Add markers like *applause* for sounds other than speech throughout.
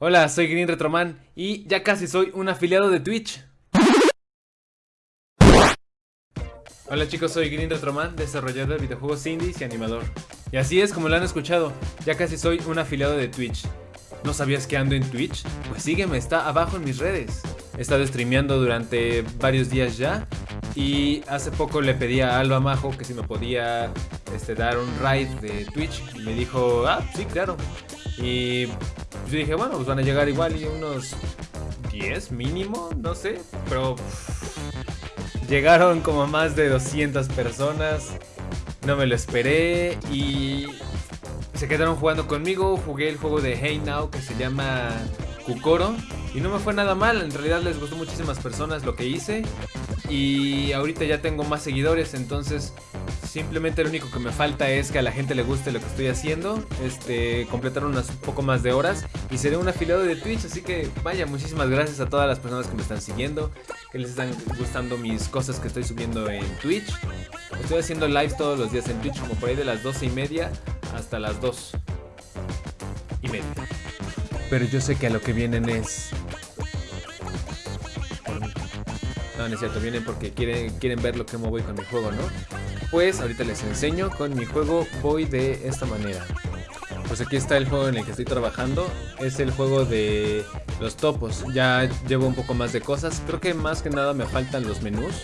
Hola, soy Green Retroman y ya casi soy un afiliado de Twitch. Hola chicos, soy Green Retroman, desarrollador de videojuegos indies y animador. Y así es como lo han escuchado, ya casi soy un afiliado de Twitch. ¿No sabías que ando en Twitch? Pues sígueme, está abajo en mis redes. He estado streameando durante varios días ya y hace poco le pedí a Alba Majo que si me podía este, dar un ride de Twitch y me dijo, ah, sí, claro. Y yo dije, bueno, pues van a llegar igual y unos 10 mínimo, no sé, pero llegaron como más de 200 personas, no me lo esperé y se quedaron jugando conmigo, jugué el juego de Hey Now que se llama Kukoro y no me fue nada mal, en realidad les gustó muchísimas personas lo que hice y ahorita ya tengo más seguidores, entonces Simplemente lo único que me falta es que a la gente le guste lo que estoy haciendo. Este, completar unas un poco más de horas y seré un afiliado de Twitch. Así que vaya, muchísimas gracias a todas las personas que me están siguiendo, que les están gustando mis cosas que estoy subiendo en Twitch. Estoy haciendo live todos los días en Twitch, como por ahí de las 12 y media hasta las 2 y media. Pero yo sé que a lo que vienen es no, no es cierto, vienen porque quieren, quieren ver lo que me voy con mi juego, ¿no? Pues ahorita les enseño, con mi juego voy de esta manera. Pues aquí está el juego en el que estoy trabajando, es el juego de los topos, ya llevo un poco más de cosas, creo que más que nada me faltan los menús,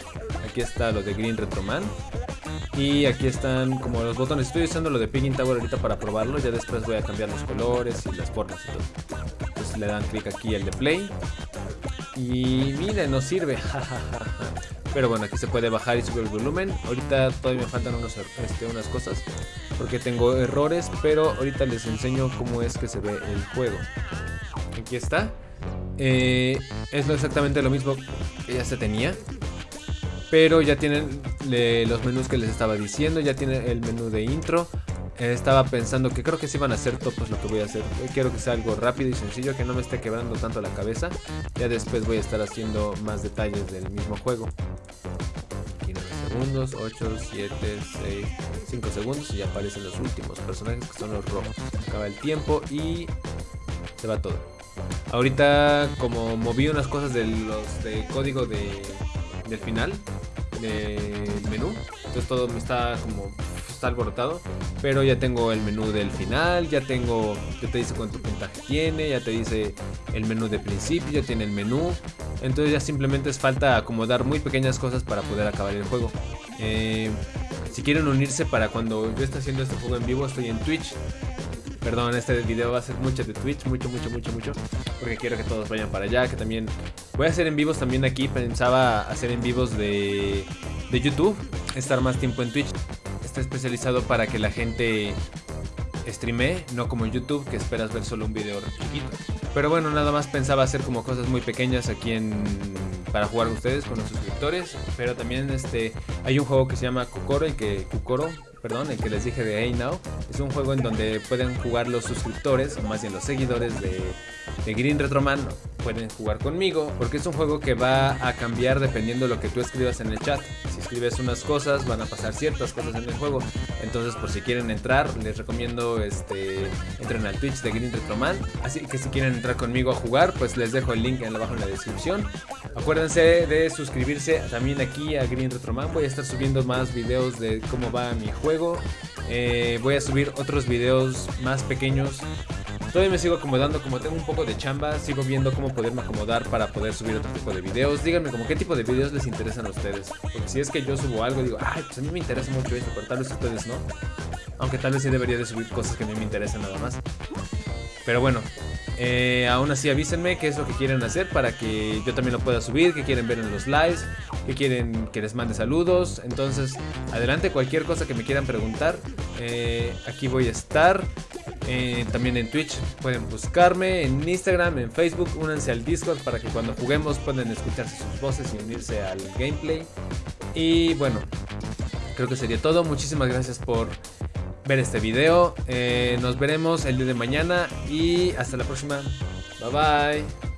aquí está lo de Green Retroman, y aquí están como los botones, estoy usando lo de Piggin Tower ahorita para probarlo, ya después voy a cambiar los colores y las formas y todo. Entonces le dan clic aquí al de play, y miren, nos sirve. *laughs* Pero bueno, aquí se puede bajar y subir el volumen. Ahorita todavía me faltan unos, este, unas cosas. Porque tengo errores. Pero ahorita les enseño cómo es que se ve el juego. Aquí está. Eh, es exactamente lo mismo que ya se tenía. Pero ya tienen los menús que les estaba diciendo. Ya tiene el menú de intro. Estaba pensando que creo que si van a ser topos lo que voy a hacer. Eh, quiero que sea algo rápido y sencillo, que no me esté quebrando tanto la cabeza. Ya después voy a estar haciendo más detalles del mismo juego. Aquí 9 segundos, 8, 7, 6, 5 segundos y ya aparecen los últimos personajes que son los rojos. Acaba el tiempo y se va todo. Ahorita como moví unas cosas de los de código de, del final del menú, entonces todo me está como alborotado. Pero ya tengo el menú del final, ya tengo, ya te dice cuánto puntaje tiene, ya te dice el menú de principio, ya tiene el menú. Entonces ya simplemente es falta acomodar muy pequeñas cosas para poder acabar el juego. Eh, si quieren unirse para cuando yo esté haciendo este juego en vivo, estoy en Twitch. Perdón, este video va a ser mucho de Twitch, mucho, mucho, mucho, mucho. Porque quiero que todos vayan para allá, que también... Voy a hacer en vivos también aquí, pensaba hacer en vivos de, de YouTube, estar más tiempo en Twitch está especializado para que la gente streame, no como en YouTube que esperas ver solo un video chiquito. Pero bueno, nada más pensaba hacer como cosas muy pequeñas aquí para jugar ustedes, con los suscriptores, pero también este hay un juego que se llama Kukoro, el que Kukoro, perdón, el que les dije de Hey Now, es un juego en donde pueden jugar los suscriptores, o más bien los seguidores de, de Green Retroman, pueden jugar conmigo, porque es un juego que va a cambiar dependiendo de lo que tú escribas en el chat. Si escribes unas cosas, van a pasar ciertas cosas en el juego. Entonces, por si quieren entrar, les recomiendo este entren al Twitch de Green Retroman. Así que si quieren entrar conmigo a jugar, pues les dejo el link en abajo en la descripción. Acuérdense de suscribirse también aquí a Green Retroman. Voy a estar subiendo más videos de cómo va mi juego. Eh, voy a subir otros videos más pequeños Todavía me sigo acomodando, como tengo un poco de chamba, sigo viendo cómo poderme acomodar para poder subir otro tipo de videos. Díganme como qué tipo de videos les interesan a ustedes. Porque si es que yo subo algo, digo, ay, pues a mí me interesa mucho esto, pero tal vez ustedes no. Aunque tal vez sí debería de subir cosas que a mí me interesan nada más. Pero bueno, eh, aún así avísenme qué es lo que quieren hacer para que yo también lo pueda subir, qué quieren ver en los lives, qué quieren que les mande saludos. Entonces, adelante, cualquier cosa que me quieran preguntar, eh, aquí voy a estar. Eh, también en Twitch pueden buscarme, en Instagram, en Facebook, únanse al Discord para que cuando juguemos puedan escucharse sus voces y unirse al gameplay. Y bueno, creo que sería todo. Muchísimas gracias por ver este video. Eh, nos veremos el día de mañana y hasta la próxima. Bye bye.